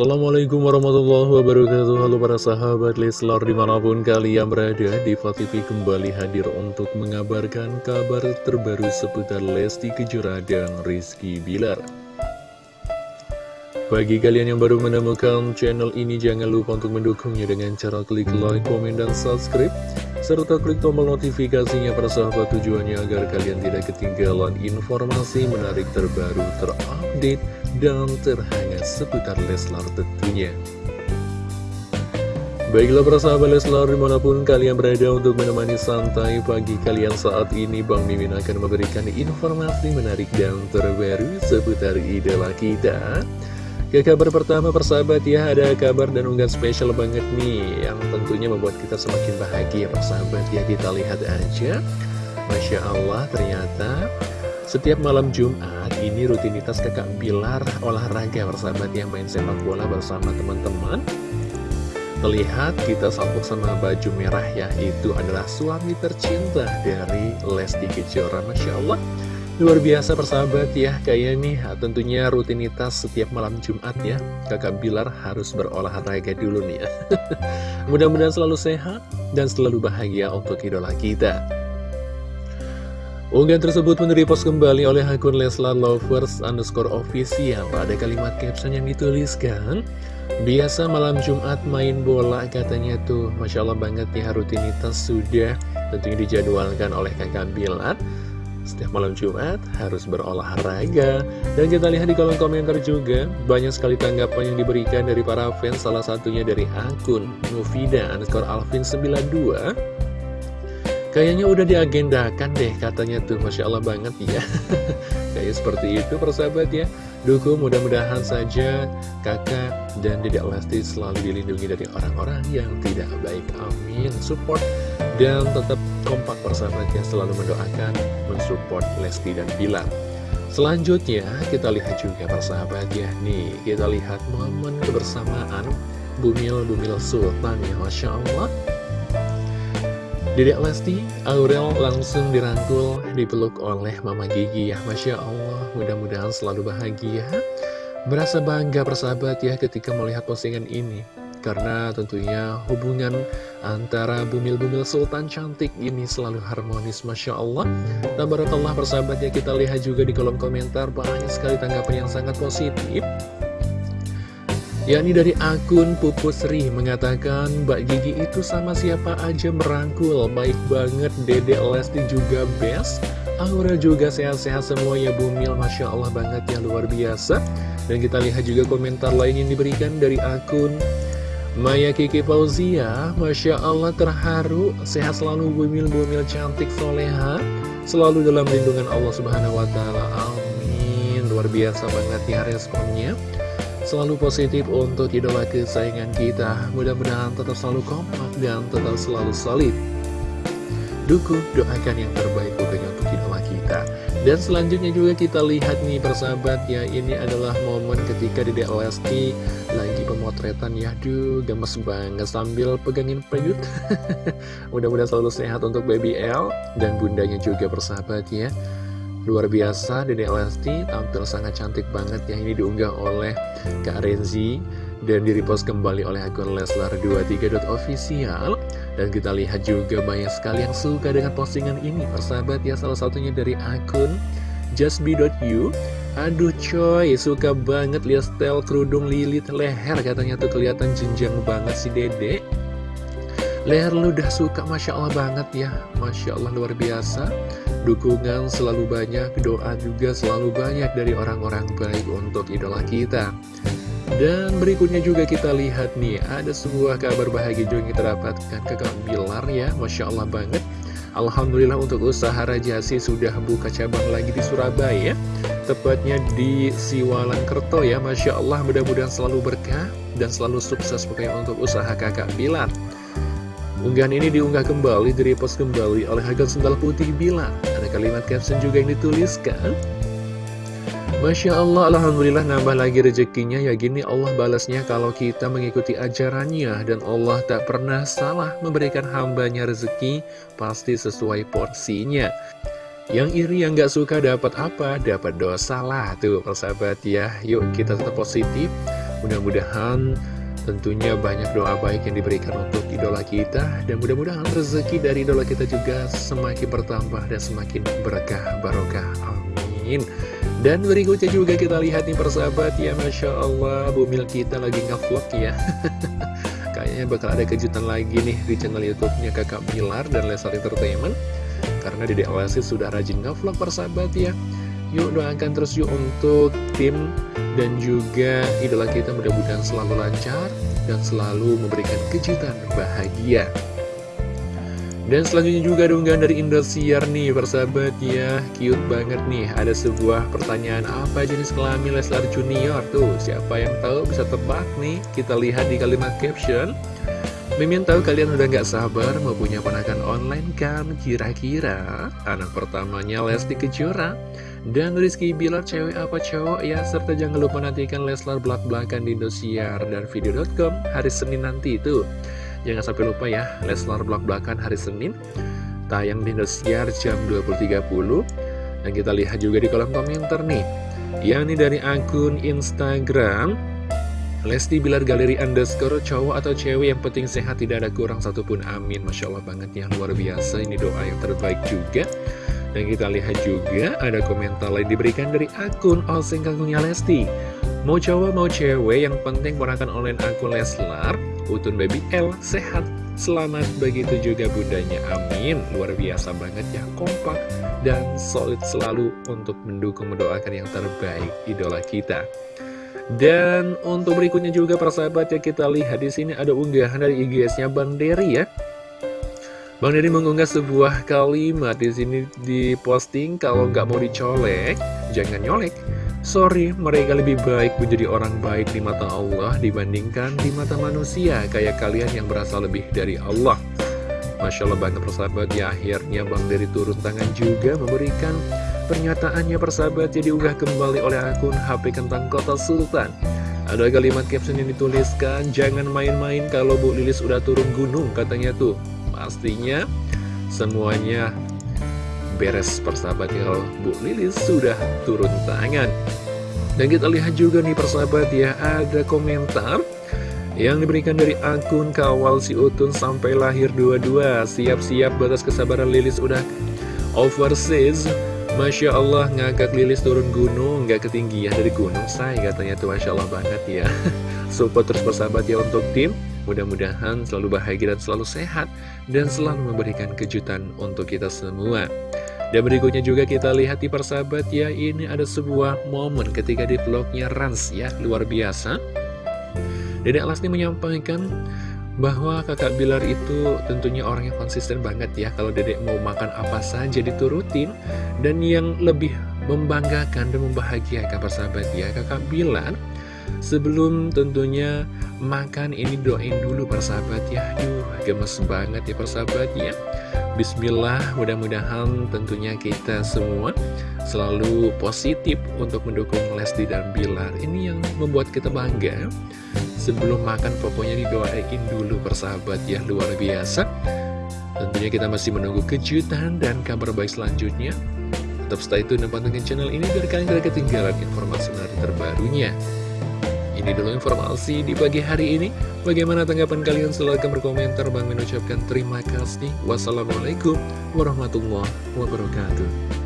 Assalamualaikum warahmatullahi wabarakatuh. Halo para sahabat Leslar di mana pun kalian berada Diva TV kembali hadir untuk mengabarkan kabar terbaru seputar Lesti Kejora dan Rizky Bilar. Bagi kalian yang baru menemukan channel ini jangan lupa untuk mendukungnya dengan cara klik like, komen, dan subscribe serta klik tombol notifikasinya para sahabat tujuannya agar kalian tidak ketinggalan informasi menarik terbaru terupdate dan terhangat seputar Leslar tentunya. Baiklah para sahabat Leslar di mana pun kalian berada untuk menemani santai pagi kalian saat ini Bang Mimin akan memberikan informasi menarik dan terbaru seputar idola kita. Ke kabar pertama persahabat ya ada kabar dan unggahan spesial banget nih Yang tentunya membuat kita semakin bahagia persahabat ya kita lihat aja. Masya Allah ternyata setiap malam Jumat, ini rutinitas kakak Bilar olahraga bersahabat yang main sepak bola bersama teman-teman. Terlihat kita sampuk sama baju merah ya, itu adalah suami tercinta dari Lesti Kejora. Masya Allah, luar biasa persahabat ya, kayak nih tentunya rutinitas setiap malam Jumat ya. Kakak Bilar harus berolahraga dulu nih ya. Mudah-mudahan selalu sehat dan selalu bahagia untuk idola kita. Unggahan tersebut pun kembali oleh akun Leslar Lovers underscore official. Ada kalimat caption yang dituliskan Biasa malam Jumat main bola katanya tuh. Masya Allah banget ya rutinitas sudah tentunya dijadwalkan oleh kakak Bilar setiap malam Jumat harus berolahraga. Dan kita lihat di kolom komentar juga Banyak sekali tanggapan yang diberikan dari para fans Salah satunya dari akun Nufida underscore Alvin 92 Kayaknya udah diagendakan deh katanya tuh Masya Allah banget ya. Kayak seperti itu persahabat ya. Dukung mudah-mudahan saja kakak dan dedek Lesti selalu dilindungi dari orang-orang yang tidak baik. Amin. Support dan tetap kompak persahabat ya. Selalu mendoakan mensupport Lesti dan Bilar. Selanjutnya kita lihat juga persahabat ya. Nih kita lihat momen kebersamaan Bumil-Bumil Sultan ya Masya Allah Dedek Lesti, Aurel langsung dirangkul, dipeluk oleh Mama Gigi. Ya Masya Allah, mudah-mudahan selalu bahagia. Merasa bangga persahabat ya ketika melihat postingan ini. Karena tentunya hubungan antara bumil-bumil sultan cantik ini selalu harmonis Masya Allah. Tabarakallah persahabat ya kita lihat juga di kolom komentar banyak sekali tanggapan yang sangat positif yakni dari akun Pupusri mengatakan Mbak Gigi itu sama siapa aja merangkul. Baik banget Dede Lesti juga best. Aura juga sehat-sehat semua ya Bumil Masya Allah banget ya luar biasa. Dan kita lihat juga komentar lain yang diberikan dari akun Maya Kiki Fauzia. Masya Allah terharu. Sehat selalu Bumil-Bumil cantik soleha. Selalu dalam lindungan Allah Subhanahu Wa Taala. Amin. Luar biasa banget ya responnya selalu positif untuk idola kesayangan kita. Mudah-mudahan tetap selalu kompak dan tetap selalu solid. Dukung, doakan yang terbaik pokoknya untuk idola kita. Dan selanjutnya juga kita lihat nih persahabat ya, ini adalah momen ketika di Lesti lagi pemotretan ya, duh gemes banget sambil pegangin peyut. Mudah-mudahan selalu sehat untuk baby L dan bundanya juga persahabat ya. Luar biasa, Dede Lesti tampil sangat cantik banget yang ini diunggah oleh Kak Renzi dan direpost kembali oleh akun Leslar23.official dan kita lihat juga banyak sekali yang suka dengan postingan ini. Persahabat ya salah satunya dari akun justbe.you aduh coy suka banget lihat style kerudung lilit leher. Katanya tuh kelihatan jenjang banget si dede leher lu udah suka Masya Allah banget ya. Masya Allah luar biasa. Dukungan selalu banyak, doa juga selalu banyak dari orang-orang baik untuk idola kita. Dan berikutnya juga kita lihat nih, ada sebuah kabar bahagia juga yang kita dapatkan ke Kang Bilar ya, Masya Allah banget. Alhamdulillah untuk usaha Rajasi sudah buka cabang lagi di Surabaya. Tepatnya di Siwalan Kerto ya. Masya Allah mudah-mudahan selalu berkah dan selalu sukses pokoknya untuk usaha kakak Bilar Unggahan ini diunggah kembali, direpost kembali oleh Hagal Sendal Putih bilang Ada kalimat caption juga yang dituliskan. Masya Allah, Alhamdulillah nambah lagi rezekinya. Ya gini Allah balasnya kalau kita mengikuti ajarannya. Dan Allah tak pernah salah memberikan hambanya rezeki Pasti sesuai porsinya. Yang iri yang gak suka dapat apa? Dapat dosa lah tuh persahabat ya. Yuk kita tetap positif. Mudah-mudahan tentunya banyak doa baik yang diberikan untuk idola kita. Dan mudah-mudahan rezeki dari idola kita juga semakin bertambah dan semakin berkah barokah. Amin. Dan berikutnya juga kita lihat nih persahabat ya Masya Allah Bumil kita lagi ngevlog ya. Kayaknya bakal ada kejutan lagi nih di channel youtube-nya Kakak Milar dan Lesar Entertainment. Karena Dede Lesti sudah rajin ngevlog persahabat ya Yuk doakan terus yuk untuk tim dan juga idola kita mudah-mudahan selalu lancar dan selalu memberikan kejutan bahagia. Dan selanjutnya juga donggan dari Indosiar nih persahabat ya. Cute banget nih Ada sebuah pertanyaan apa jenis kelamin Leslar Junior? Tuh siapa yang tahu bisa tebak nih? Kita lihat di kalimat caption. Mimin tahu kalian udah gak sabar mau punya ponakan online kan Kira-kira? Anak pertamanya Lesti Kejora Dan Rizky Bilar cewek apa cowok ya Serta jangan lupa nantikan Leslar belak-belakan di Indosiar dan video.com hari Senin nanti itu. Jangan sampai lupa ya Leslar belak-belakan hari Senin Tayang di Indosiar jam 20.30 Dan kita lihat juga di kolom komentar nih Yang ini dari akun Instagram Lesti Bilar Galeri underscore cowok atau cewek yang penting sehat tidak ada kurang satupun amin. Masya Allah banget ya luar biasa. Ini doa yang terbaik juga Dan kita lihat juga ada komentar lain diberikan dari akun Oseng Kagungnya Lesti. Mau cowok mau cewek yang penting ponakan online akun Leslar Utun Baby L sehat Selamat begitu juga bundanya Amin. Luar biasa banget ya kompak dan solid selalu untuk mendukung mendoakan yang terbaik idola kita. Dan untuk berikutnya juga persahabat ya kita lihat di sini ada unggahan dari IGS-nya Bang Dery ya. Bang Dery mengunggah sebuah kalimat di sini diposting kalau nggak mau dicolek, jangan nyolek. Sorry, mereka lebih baik menjadi orang baik di mata Allah dibandingkan di mata manusia kayak kalian yang berasal lebih dari Allah. Masya Allah banget persahabat ya akhirnya Bang Dery turun tangan juga memberikan Pernyataannya persahabat jadi diunggah kembali oleh akun HP Kentang Kota Sultan. Ada kalimat caption yang dituliskan, jangan main-main kalau Bu Lilis udah turun gunung katanya tuh. Pastinya semuanya beres persahabat ya. Kalau Bu Lilis sudah turun tangan. Dan kita lihat juga nih persahabat ya, ada komentar yang diberikan dari akun kawal si Utun sampai lahir dua-dua. Siap-siap batas kesabaran Lilis udah overseas. Masya Allah ngangkat lilis turun gunung Gak ketinggian dari gunung saya katanya tuh. Masya Allah banget ya. Support terus bersahabat ya untuk tim Mudah-mudahan selalu bahagia dan selalu sehat Dan selalu memberikan kejutan untuk kita semua. Dan berikutnya juga kita lihat di persahabat ya Ini ada sebuah momen ketika di vlognya Rans ya Luar biasa. Dedek Lasni menyampaikan bahwa kakak Bilar itu tentunya orang yang konsisten banget ya Kalau dedek mau makan apa saja diturutin Dan yang lebih membanggakan dan membahagiakan persahabat ya Kakak Bilar sebelum tentunya makan ini doain dulu persahabat ya. Aduh gemes banget ya persahabat ya. Bismillah mudah-mudahan tentunya kita semua selalu positif untuk mendukung Lesti dan Bilar. Ini yang membuat kita bangga. Sebelum makan pokoknya didoain dulu persahabat ya luar biasa. Tentunya kita masih menunggu kejutan dan kabar baik selanjutnya. Tetap stay tune dan pantengin channel ini biar kalian tidak ketinggalan informasi menarik terbarunya Ini dulu informasi di pagi hari ini. Bagaimana tanggapan kalian? Silahkan berkomentar. Bang mengucapkan terima kasih. Wassalamualaikum warahmatullahi wabarakatuh